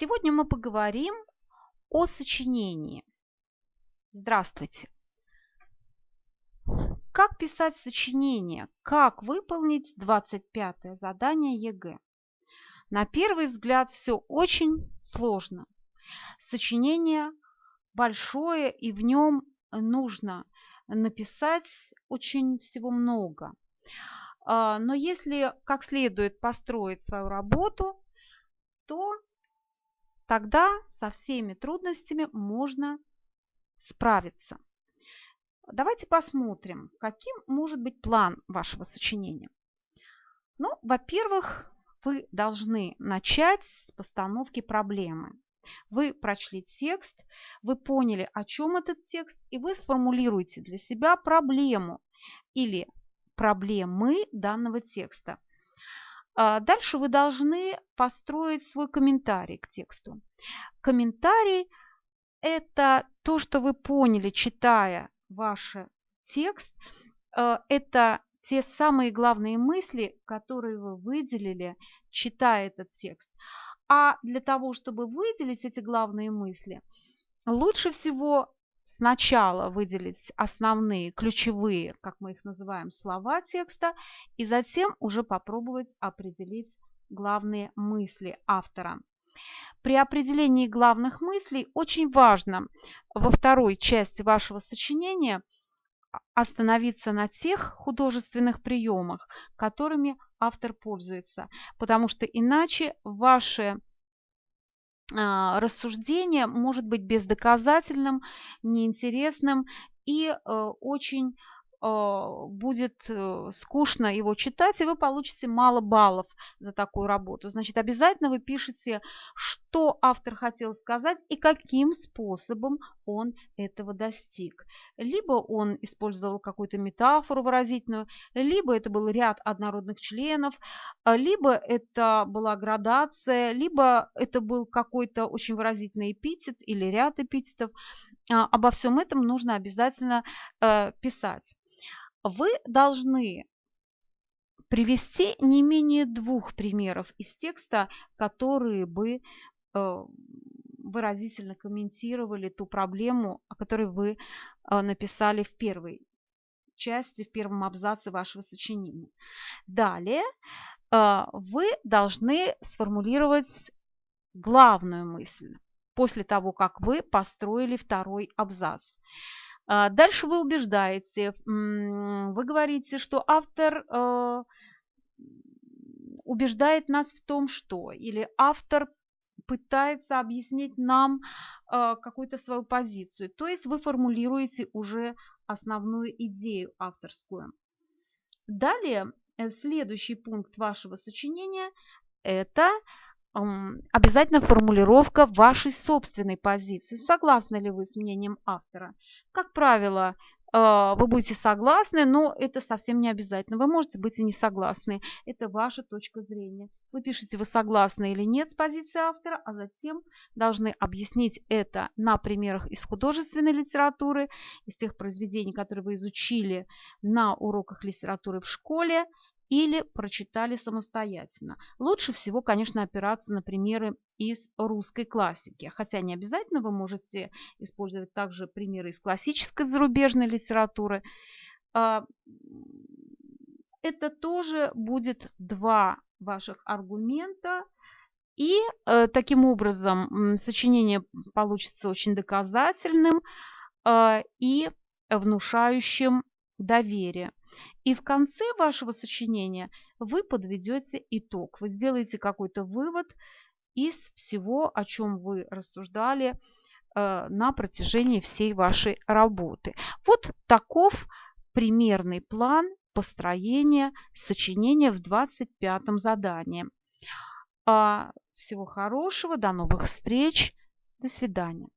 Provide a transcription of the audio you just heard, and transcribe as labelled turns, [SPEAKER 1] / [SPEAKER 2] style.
[SPEAKER 1] Сегодня мы поговорим о сочинении. Здравствуйте! Как писать сочинение? Как выполнить 25 задание ЕГЭ? На первый взгляд все очень сложно. Сочинение большое, и в нем нужно написать очень всего много. А, но если как следует построить свою работу, то тогда со всеми трудностями можно справиться. Давайте посмотрим, каким может быть план вашего сочинения. Ну, во-первых, вы должны начать с постановки проблемы. Вы прочли текст, вы поняли, о чем этот текст, и вы сформулируете для себя проблему или проблемы данного текста. А, дальше вы должны построить свой комментарий к тексту. Комментарий – это то, что вы поняли, читая ваш текст. А, это те самые главные мысли, которые вы выделили, читая этот текст. А для того, чтобы выделить эти главные мысли, лучше всего сначала выделить основные, ключевые, как мы их называем, слова текста, и затем уже попробовать определить главные мысли автора. При определении главных мыслей очень важно во второй части вашего сочинения остановиться на тех художественных приемах, которыми автор пользуется, потому что иначе ваши рассуждение может быть бездоказательным, неинтересным и э, очень а, будет э, скучно его читать, и вы получите мало баллов за такую работу. Значит, обязательно вы пишете, что автор хотел сказать и каким способом он этого достиг. Либо он использовал какую-то метафору выразительную, либо это был ряд однородных членов, а, либо это была градация, либо это был какой-то очень выразительный эпитет или ряд эпитетов. А, обо всем этом нужно обязательно э, писать вы должны привести не менее двух примеров из текста, которые бы э, выразительно комментировали ту проблему, о которой вы э, написали в первой части, в первом абзаце вашего сочинения. Далее вы должны сформулировать главную мысль после того, как вы построили второй абзац. А, дальше вы убеждаете, вы говорите, что автор э, убеждает нас в том, что, или автор пытается объяснить нам э, какую-то свою позицию. То есть вы формулируете уже основную идею авторскую. Далее, э, следующий пункт вашего сочинения – это обязательно формулировка вашей собственной позиции. Согласны ли вы с мнением автора? Как правило, э, вы будете согласны, но это совсем не обязательно. Вы можете быть и не согласны. Это ваша точка зрения. Вы пишете, вы согласны или нет с позицией автора, а затем должны объяснить это на примерах из художественной литературы, из тех произведений, которые вы изучили на уроках литературы в школе, или прочитали самостоятельно. Лучше всего, конечно, опираться на примеры из русской классики. Хотя не обязательно вы можете использовать также примеры из классической зарубежной литературы. А, это тоже будет два ваших аргумента. И э, таким образом сочинение получится очень доказательным э, и внушающим доверие. И в конце вашего сочинения вы подведете итог. Вы сделаете какой-то вывод из всего, о чем вы рассуждали э, на протяжении всей вашей работы. Вот таков примерный план построения сочинения в 25 задании. А, всего хорошего, до новых встреч, до свидания.